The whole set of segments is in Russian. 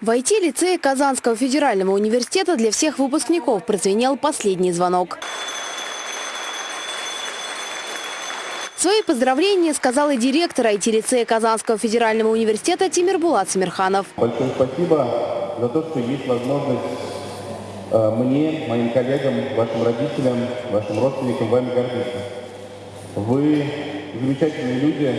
В IT-лицее Казанского федерального университета для всех выпускников прозвенел последний звонок. Свои поздравления сказал и директор IT-лицея Казанского федерального университета Тимир Булат Самирханов. Большое спасибо за то, что есть возможность э, мне, моим коллегам, вашим родителям, вашим родственникам вами гордиться. Вы замечательные люди,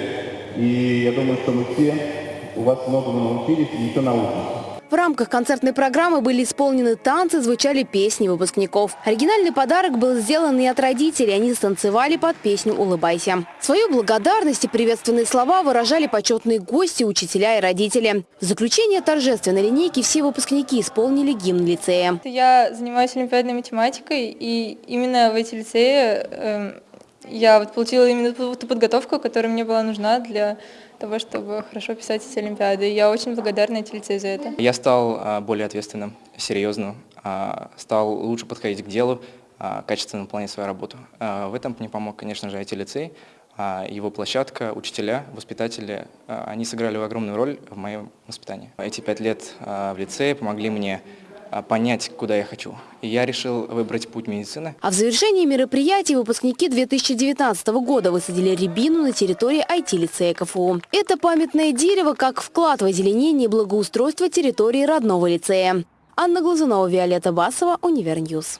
и я думаю, что мы все у вас многому научились и еще научимся. В рамках концертной программы были исполнены танцы, звучали песни выпускников. Оригинальный подарок был сделан и от родителей. Они станцевали под песню «Улыбайся». Свою благодарность и приветственные слова выражали почетные гости, учителя и родители. В заключение торжественной линейки все выпускники исполнили гимн лицея. Я занимаюсь олимпиадной математикой, и именно в эти лицеи э, я вот получила именно ту, подготовку, которая мне была нужна для того, чтобы хорошо писать эти олимпиады. Я очень благодарна эти лицею за это. Я стал а, более ответственным, серьезным, а, стал лучше подходить к делу, а, качественно выполнять свою работу. В этом мне помог, конечно же, IT-лицей, его площадка, учителя, воспитатели. Они сыграли огромную роль в моем воспитании. Эти пять лет в лицее помогли мне понять, куда я хочу. И я решил выбрать путь медицины. А в завершении мероприятия выпускники 2019 года высадили рябину на территории IT-лицея КФУ. Это памятное дерево как вклад в озеленение и благоустройство территории родного лицея. Анна Глазунова, Виолетта Басова, Универ News.